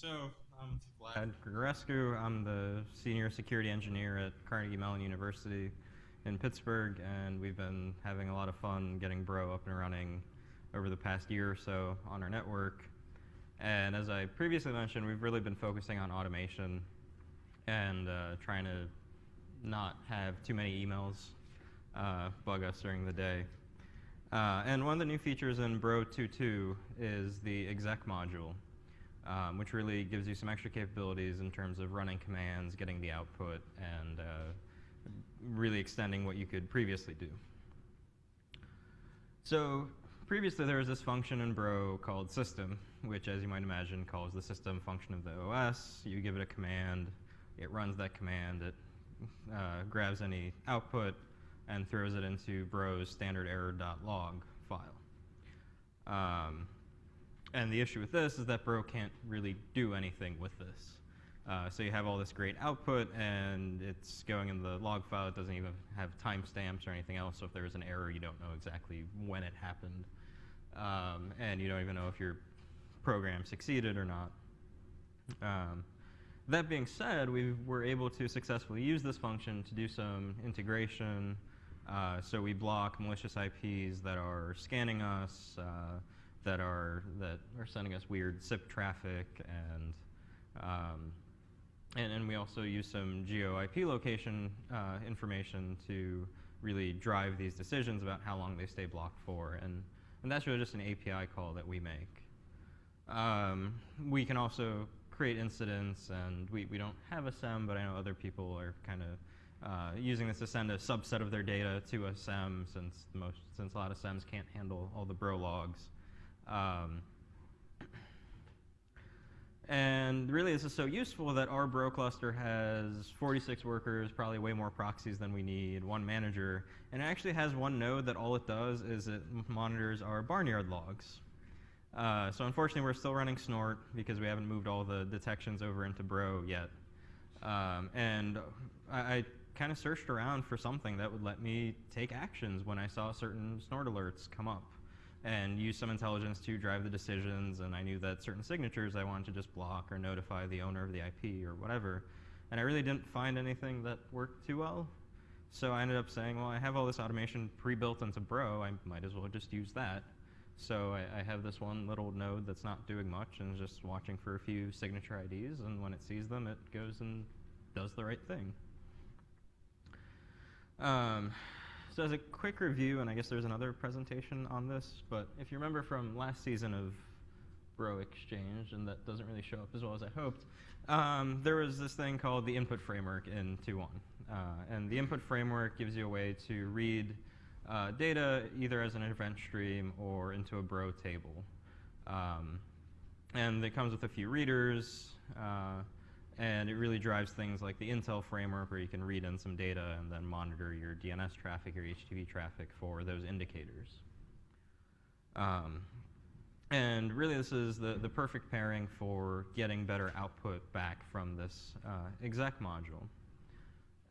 So, I'm Vlad Grigorescu. I'm the senior security engineer at Carnegie Mellon University in Pittsburgh, and we've been having a lot of fun getting Bro up and running over the past year or so on our network. And as I previously mentioned, we've really been focusing on automation and uh, trying to not have too many emails uh, bug us during the day. Uh, and one of the new features in Bro 2.2 is the exec module, um, which really gives you some extra capabilities in terms of running commands, getting the output, and uh, really extending what you could previously do. So previously there was this function in Bro called system, which as you might imagine calls the system function of the OS. You give it a command, it runs that command, it uh, grabs any output, and throws it into Bro's standard error.log file. Um, and the issue with this is that Bro can't really do anything with this. Uh, so you have all this great output, and it's going in the log file. It doesn't even have timestamps or anything else. So if there's an error, you don't know exactly when it happened. Um, and you don't even know if your program succeeded or not. Um, that being said, we were able to successfully use this function to do some integration uh, so we block malicious IPs that are scanning us, uh, that are that are sending us weird SIP traffic, and um, and, and we also use some geo IP location uh, information to really drive these decisions about how long they stay blocked for, and and that's really just an API call that we make. Um, we can also create incidents, and we, we don't have a SIEM, but I know other people are kind of uh, using this to send a subset of their data to a SIEM since most since a lot of SIEMs can't handle all the bro logs. Um, and really, this is so useful that our bro cluster has 46 workers, probably way more proxies than we need, one manager, and it actually has one node that all it does is it monitors our barnyard logs. Uh, so unfortunately, we're still running Snort because we haven't moved all the detections over into Bro yet. Um, and I, I kind of searched around for something that would let me take actions when I saw certain snort alerts come up and use some intelligence to drive the decisions. And I knew that certain signatures I wanted to just block or notify the owner of the IP or whatever. And I really didn't find anything that worked too well. So I ended up saying, well, I have all this automation pre-built into Bro. I might as well just use that. So I, I, have this one little node that's not doing much and is just watching for a few signature IDs. And when it sees them, it goes and does the right thing. Um, so as a quick review, and I guess there's another presentation on this, but if you remember from last season of Bro Exchange, and that doesn't really show up as well as I hoped, um, there was this thing called the input framework in 2.1. Uh, and the input framework gives you a way to read uh, data either as an event stream or into a Bro table. Um, and it comes with a few readers. Uh, and it really drives things like the Intel framework where you can read in some data and then monitor your DNS traffic or HTTP traffic for those indicators. Um, and really this is the, the perfect pairing for getting better output back from this uh, exec module.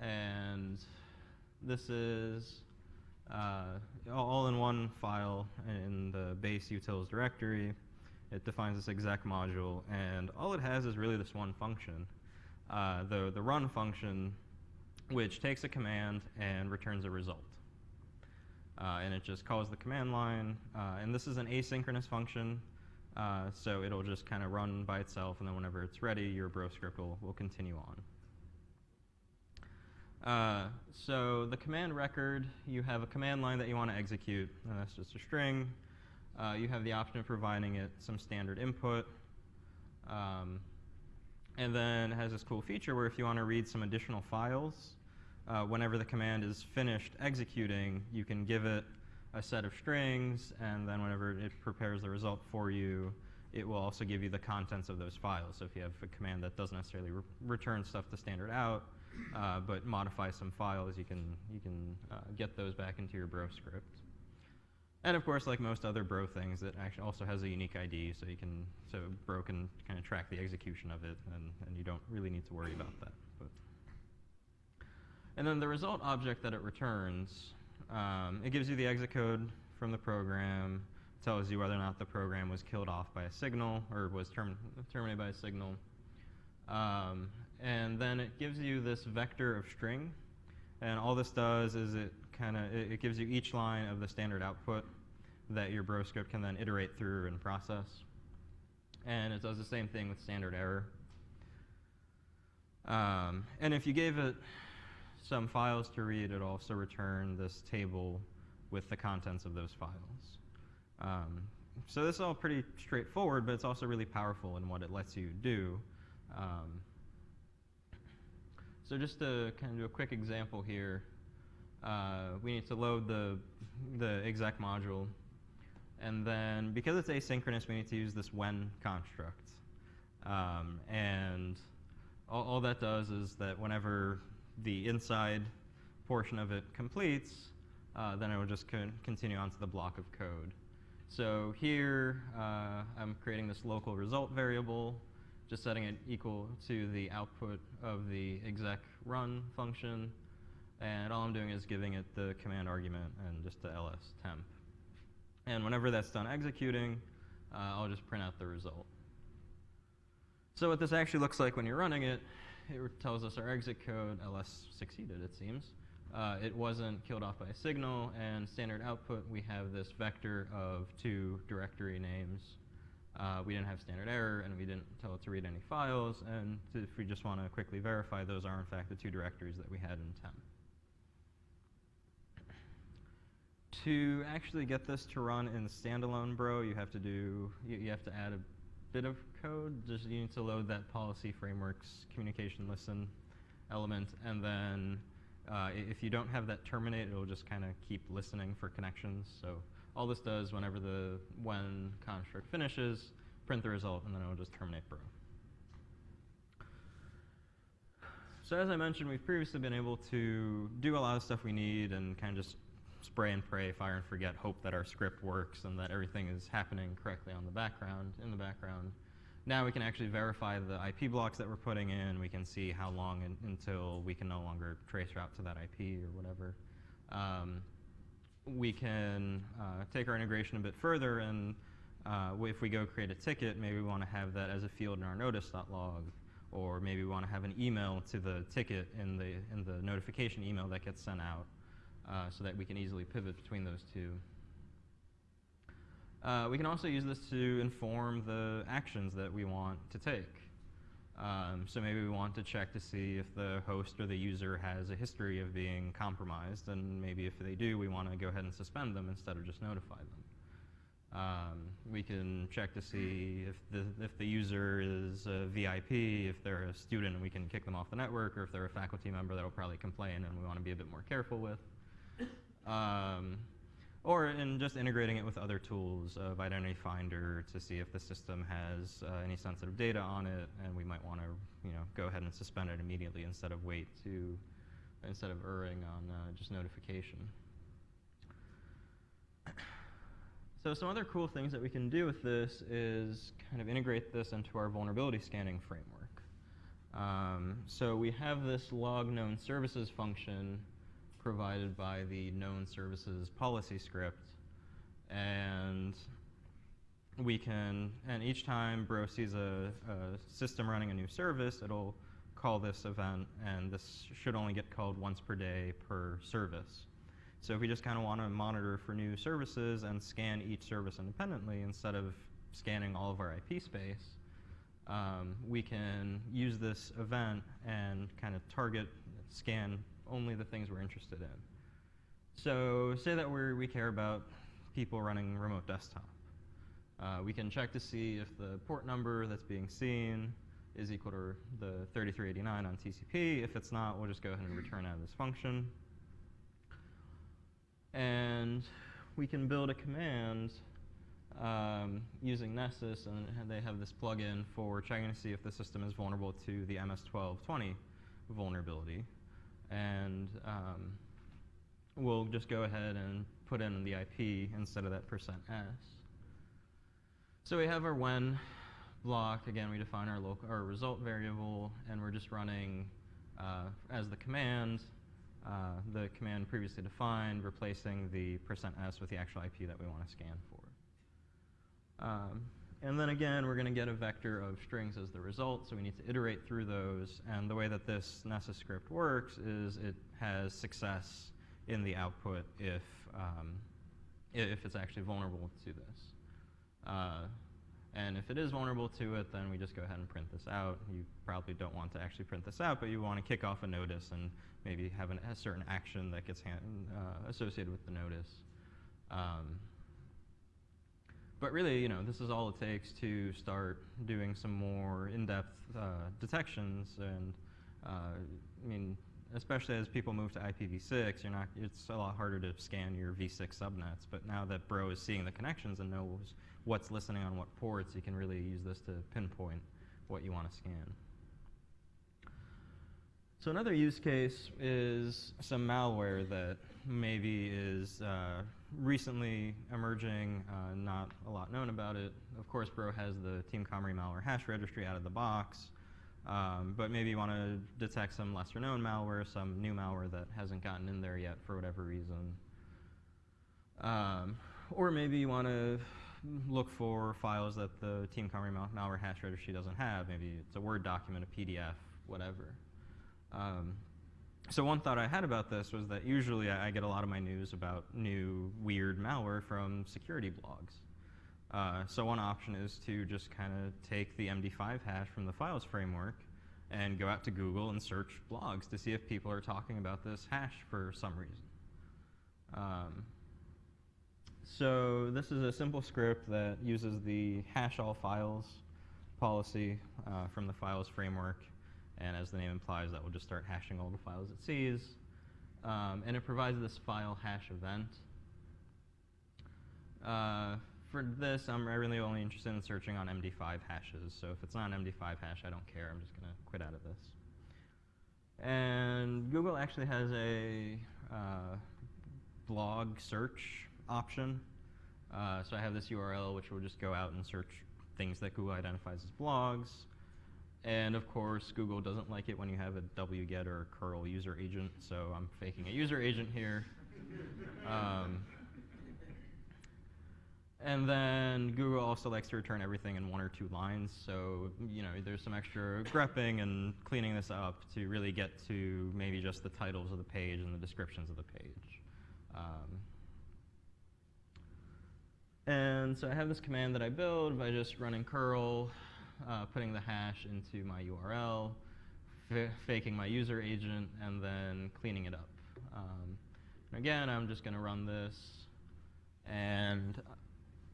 And this is uh, all in one file in the base utils directory. It defines this exec module, and all it has is really this one function. Uh, the, the run function, which takes a command and returns a result. Uh, and it just calls the command line. Uh, and this is an asynchronous function, uh, so it'll just kind of run by itself, and then whenever it's ready, your bro script will, will continue on. Uh, so the command record, you have a command line that you want to execute, and that's just a string. Uh, you have the option of providing it some standard input. Um, and then it has this cool feature where if you want to read some additional files, uh, whenever the command is finished executing, you can give it a set of strings, and then whenever it prepares the result for you, it will also give you the contents of those files. So if you have a command that doesn't necessarily re return stuff to standard out, uh, but modify some files, you can, you can uh, get those back into your bro script. And of course, like most other Bro things, it actually also has a unique ID, so you can so Bro can kind of track the execution of it, and, and you don't really need to worry about that. But. And then the result object that it returns, um, it gives you the exit code from the program, tells you whether or not the program was killed off by a signal or was term terminated by a signal. Um, and then it gives you this vector of string. And all this does is it kind of, it, it gives you each line of the standard output that your bro script can then iterate through and process. And it does the same thing with standard error. Um, and if you gave it some files to read, it also return this table with the contents of those files. Um, so this is all pretty straightforward, but it's also really powerful in what it lets you do. Um, so just to kind of do a quick example here, uh, we need to load the, the exec module. And then because it's asynchronous, we need to use this when construct. Um, and all, all, that does is that whenever the inside portion of it completes, uh, then it will just con continue onto the block of code. So here, uh, I'm creating this local result variable, just setting it equal to the output of the exec run function. And all I'm doing is giving it the command argument and just the ls temp. And whenever that's done executing, uh, I'll just print out the result. So what this actually looks like when you're running it, it tells us our exit code, ls succeeded, it seems. Uh, it wasn't killed off by a signal, and standard output, we have this vector of two directory names. Uh, we didn't have standard error, and we didn't tell it to read any files, and if we just want to quickly verify, those are in fact the two directories that we had in temp. To actually get this to run in standalone Bro, you have to do, you, you have to add a bit of code. Just you need to load that policy frameworks communication listen element, and then uh, if you don't have that terminate, it'll just kind of keep listening for connections. So all this does whenever the when construct finishes, print the result, and then it'll just terminate bro. So as I mentioned, we've previously been able to do a lot of stuff we need and kind of just spray and pray, fire and forget, hope that our script works and that everything is happening correctly on the background, in the background. Now we can actually verify the IP blocks that we're putting in. We can see how long in, until we can no longer trace route to that IP or whatever. Um, we can uh, take our integration a bit further and uh, if we go create a ticket, maybe we want to have that as a field in our notice.log or maybe we want to have an email to the ticket in the, in the notification email that gets sent out uh, so that we can easily pivot between those two. Uh, we can also use this to inform the actions that we want to take. Um, so maybe we want to check to see if the host or the user has a history of being compromised, and maybe if they do, we want to go ahead and suspend them instead of just notify them. Um, we can check to see if the, if the user is a VIP, if they're a student, we can kick them off the network, or if they're a faculty member, that'll probably complain, and we want to be a bit more careful with. Um, or in just integrating it with other tools of Identity Finder to see if the system has uh, any sensitive data on it, and we might want to, you know, go ahead and suspend it immediately instead of wait to, instead of erring on uh, just notification. So some other cool things that we can do with this is kind of integrate this into our vulnerability scanning framework. Um, so we have this log known services function provided by the known services policy script. And we can, and each time Bro sees a, a, system running a new service, it'll call this event, and this should only get called once per day per service. So if we just kind of want to monitor for new services and scan each service independently instead of scanning all of our IP space, um, we can use this event and kind of target, scan only the things we're interested in. So say that we we care about people running remote desktop. Uh, we can check to see if the port number that's being seen is equal to the 3389 on TCP. If it's not, we'll just go ahead and return out of this function. And we can build a command um, using Nessus, and they have this plugin for checking to see if the system is vulnerable to the MS-1220 vulnerability and um, we'll just go ahead and put in the IP instead of that percent %s. So we have our when block. Again, we define our, local, our result variable, and we're just running uh, as the command, uh, the command previously defined, replacing the percent %s with the actual IP that we want to scan for. Um, and then again, we're going to get a vector of strings as the result, so we need to iterate through those. And the way that this Nessus script works is it has success in the output if, um, if it's actually vulnerable to this. Uh, and if it is vulnerable to it, then we just go ahead and print this out. You probably don't want to actually print this out, but you want to kick off a notice and maybe have an, a certain action that gets hand, uh, associated with the notice. Um, but really, you know, this is all it takes to start doing some more in-depth uh, detections. And uh, I mean, especially as people move to IPv6, you're not. It's a lot harder to scan your v6 subnets. But now that Bro is seeing the connections and knows what's listening on what ports, you can really use this to pinpoint what you want to scan. So another use case is some malware that maybe is uh, recently emerging, uh, not a lot known about it. Of course, Bro has the Team Cymru malware hash registry out of the box, um, but maybe you want to detect some lesser known malware, some new malware that hasn't gotten in there yet for whatever reason. Um, or maybe you want to look for files that the Team Cymru mal malware hash registry doesn't have. Maybe it's a Word document, a PDF, whatever. Um, so one thought I had about this was that usually I, get a lot of my news about new weird malware from security blogs. Uh, so one option is to just kind of take the MD5 hash from the files framework and go out to Google and search blogs to see if people are talking about this hash for some reason. Um, so this is a simple script that uses the hash all files policy uh, from the files framework and as the name implies, that will just start hashing all the files it sees. Um, and it provides this file hash event. Uh, for this, I'm really only interested in searching on MD5 hashes. So if it's not an MD5 hash, I don't care. I'm just going to quit out of this. And Google actually has a uh, blog search option. Uh, so I have this URL, which will just go out and search things that Google identifies as blogs. And of course, Google doesn't like it when you have a wget or a curl user agent, so I'm faking a user agent here. Um, and then Google also likes to return everything in one or two lines, so you know there's some extra grepping and cleaning this up to really get to maybe just the titles of the page and the descriptions of the page. Um, and so I have this command that I build by just running curl uh, putting the hash into my URL, faking my user agent, and then cleaning it up. Um, again, I'm just going to run this, and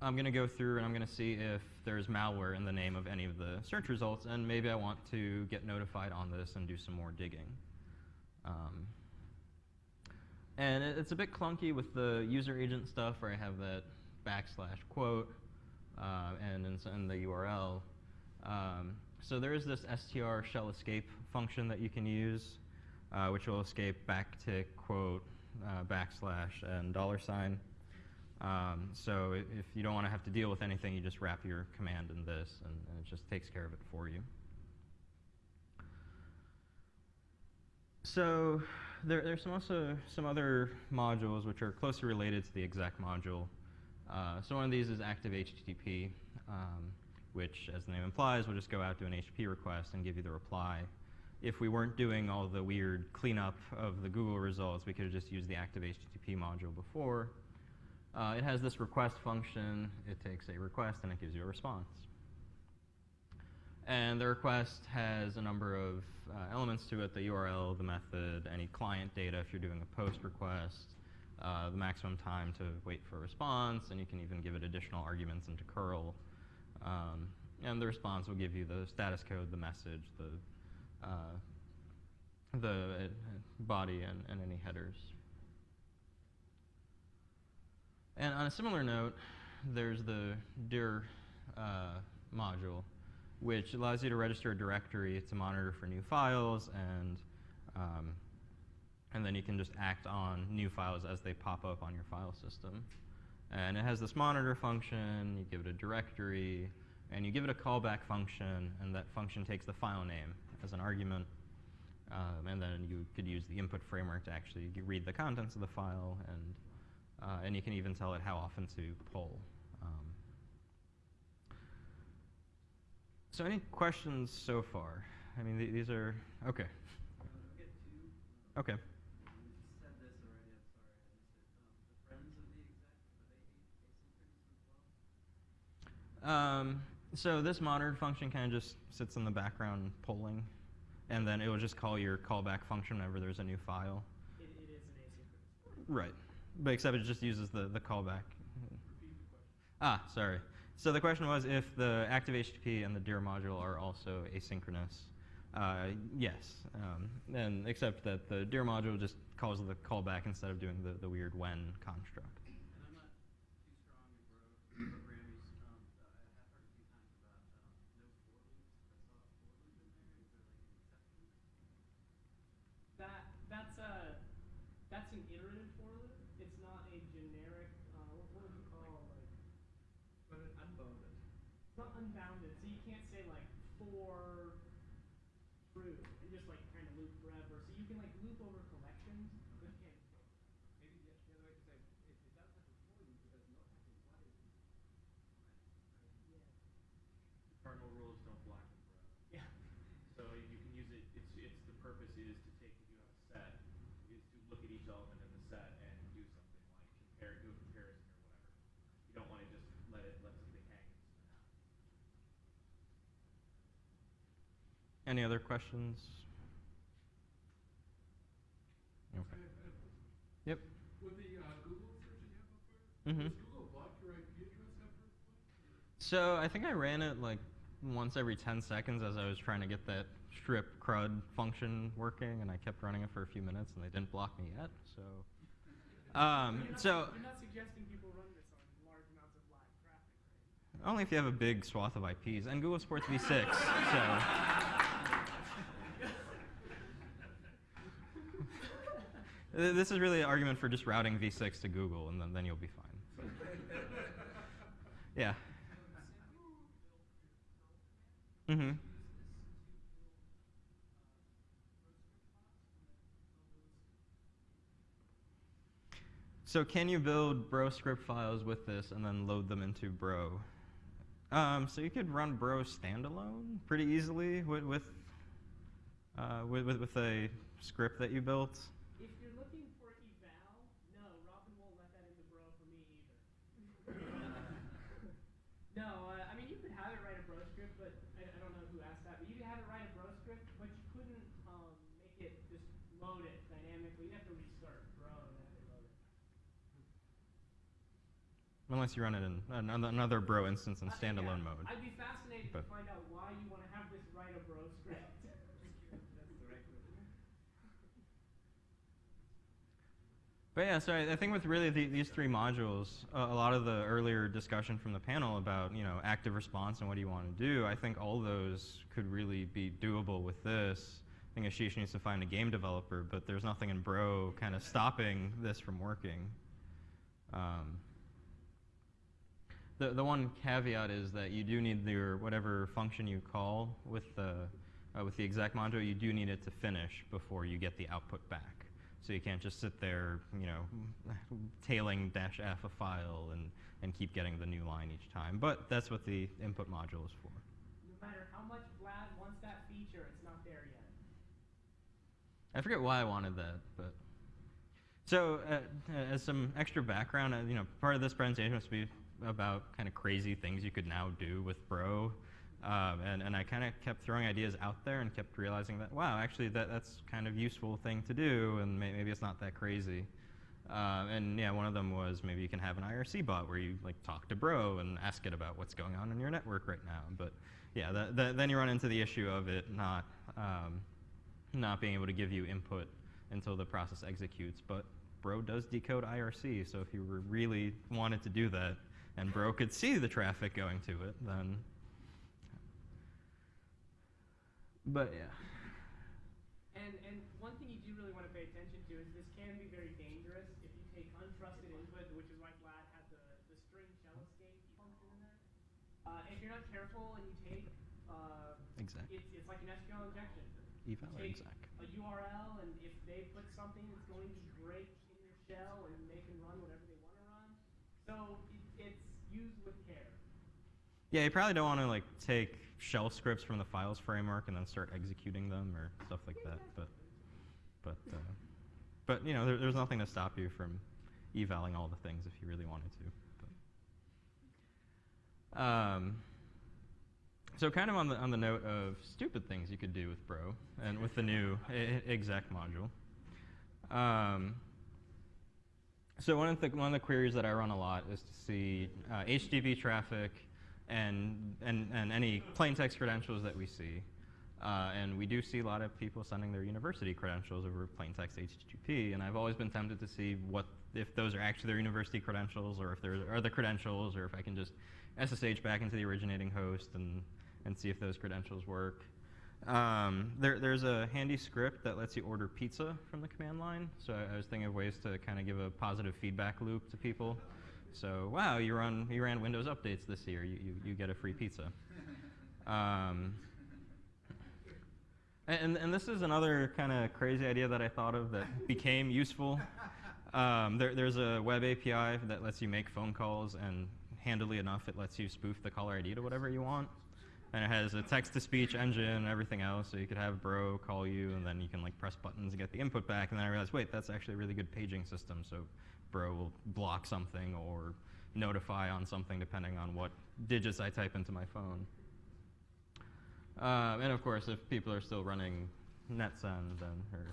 I'm going to go through and I'm going to see if there's malware in the name of any of the search results, and maybe I want to get notified on this and do some more digging. Um, and it, it's a bit clunky with the user agent stuff where I have that backslash quote uh, and in, in the URL. Um, so there is this str shell escape function that you can use, uh, which will escape backtick, quote, uh, backslash, and dollar sign. Um, so if you don't want to have to deal with anything, you just wrap your command in this, and, and it just takes care of it for you. So there, there's some also some other modules which are closely related to the exec module. Uh, so one of these is active HTTP. Um, which, as the name implies, will just go out to an HTTP request and give you the reply. If we weren't doing all the weird cleanup of the Google results, we could have just used the active HTTP module before. Uh, it has this request function. It takes a request and it gives you a response. And the request has a number of uh, elements to it, the URL, the method, any client data if you're doing a post request, uh, the maximum time to wait for a response, and you can even give it additional arguments into curl um, and the response will give you the status code, the message, the, uh, the uh, body, and, and any headers. And on a similar note, there's the dir uh, module, which allows you to register a directory to monitor for new files, and, um, and then you can just act on new files as they pop up on your file system. And it has this monitor function, you give it a directory, and you give it a callback function, and that function takes the file name as an argument. Um, and then you could use the input framework to actually read the contents of the file, and, uh, and you can even tell it how often to pull. Um, So any questions so far? I mean, th- these are okay. Uh, I'll get two. Okay. You said this already, I'm sorry, I missed it. Um, the friends of the exec, are they a- asynchronous as well? Um, so this monitor function kind of just sits in the background polling, and then it will just call your callback function whenever there's a new file. It, it is an asynchronous. Right. But except it just uses the, the callback. Ah, sorry. So the question was if the active HTTP and the dir module are also asynchronous. Uh, yes. Um, and except that the dir module just calls the callback instead of doing the, the weird when construct. And I'm not too strong in bro programming. Um, uh, I have heard a few times about um, no for loops. I saw a for loop in there. Is there like an exception? That that's a that's an iterative for loop. It's not a generic. Uh, what, what would you call like? But it unbounded. It's not unbounded, so you can't say like for true and just like kind of loop forever. So you can like loop over collections. but you can't just go- Maybe the, the other way to say it, it does have a for loop, it has no type of what is. Yeah. Cardinal rules don't block them forever. Yeah. So you can use it, it's, it's, the purpose is to take, if you have a set, is to look at each element in the set and do something like compare, do a comparison or whatever. You don't wanna just let it, let something hang and spin out. Any other questions? Okay. Yep. With the uh, Google search that you have up there, Mhm. Google block your IP address after? So I think I ran it like once every 10 seconds as I was trying to get that strip crud function working, and I kept running it for a few minutes, and they didn't block me yet. So, um, You're not, so you're not suggesting people run this on large amounts of live traffic, right? only if you have a big swath of IPs, and Google supports v6. so. Th- This is really an argument for just routing v6 to Google, and then, then you'll be fine. Yeah. Mm-hmm. So can you build Bro script files with this and then load them into Bro? Um, so you could run Bro standalone pretty easily with with, uh, with, with with a script that you built. If you're looking for eval, no, Robin won't let that into Bro for me either. no, uh, I mean you could have it write a Bro script, but I, I don't know who asked that. But you could have it write a Bro script, but you couldn't um, make it just load it dynamically. You'd have to restart Bro and then have it load it. Unless you run it in another, another Bro instance in standalone yeah, mode. I'd be fascinated But- to find out why you want to have this write a Bro script. That's the right question. But yeah, so I, I think with really the, these three modules, uh, a lot of the earlier discussion from the panel about you know active response and what do you want to do, I think all those could really be doable with this. I think Ashish needs to find a game developer, but there's nothing in Bro kind of stopping this from working. Um, the, the one caveat is that you do need your whatever function you call with the uh, with the exec module, you do need it to finish before you get the output back. So you can't just sit there, you know, tailing dash f a file and, and keep getting the new line each time. But that's what the input module is for. no matter how much Vlad wants that feature, it's not there yet. I forget why I wanted that, but so uh, as some extra background, uh, you know, part of this presentation was to be about kind of crazy things you could now do with Bro, um, and and I kind of kept throwing ideas out there and kept realizing that wow, actually that that's kind of useful thing to do, and may, maybe it's not that crazy. Um, and yeah, one of them was maybe you can have an IRC bot where you like talk to Bro and ask it about what's going on in your network right now. But yeah, that, that, then you run into the issue of it not um, not being able to give you input until the process executes. But Bro does decode IRC, so if you really wanted to do that and Bro could see the traffic going to it, then. But yeah. And and one thing you do really want to pay attention to is this can be very dangerous if you take untrusted input, which is why Vlad had the, the string shell escape function in there. Uh, if you're not careful and you take uh, Exact. it's, it's like an SQL injection. Eval or exec? a URL and if they put something that's going to break in your shell and they can run whatever they want to run. So it, it's used with care. Yeah, you probably don't want to like take shell scripts from the files framework and then start executing them or stuff like that. But but uh, but you know, there, there's nothing to stop you from evaling all the things if you really wanted to. But. Um, so kind of on the on the note of stupid things you could do with Bro and with the new exec module. Um, so one of the one of the queries that I run a lot is to see uh, HTTP traffic and, and and any plain text credentials that we see. Uh, and we do see a lot of people sending their university credentials over plain text HTTP, and I've always been tempted to see what if those are actually their university credentials, or if there are the credentials, or if I can just SSH back into the originating host and and see if those credentials work. Um, there, there's a handy script that lets you order pizza from the command line. So I, I was thinking of ways to kind of give a positive feedback loop to people. So wow, you run you ran Windows updates this year, you you, you get a free pizza. Um, and, and this is another kind of crazy idea that I thought of that became useful. Um, there, there's a web API that lets you make phone calls, and handily enough, it lets you spoof the caller ID to whatever you want. And it has a text-to-speech engine and everything else, so you could have Bro call you, and then you can like press buttons and get the input back. And then I realized, wait, that's actually a really good paging system. So Bro will block something or notify on something depending on what digits I type into my phone. Um, and of course, if people are still running NetSend then, or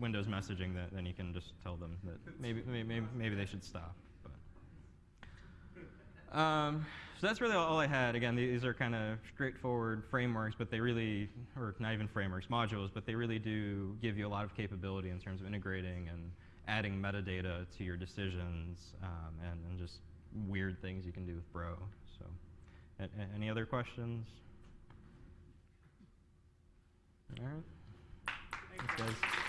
Windows messaging, that, then you can just tell them that maybe, maybe, maybe they should stop. But. Um, so that's really all I had. Again, these are kind of straightforward frameworks, but they really, or not even frameworks, modules, but they really do give you a lot of capability in terms of integrating and adding metadata to your decisions um, and, and, just weird things you can do with Bro. So, a any other questions? All right. Thanks, guys.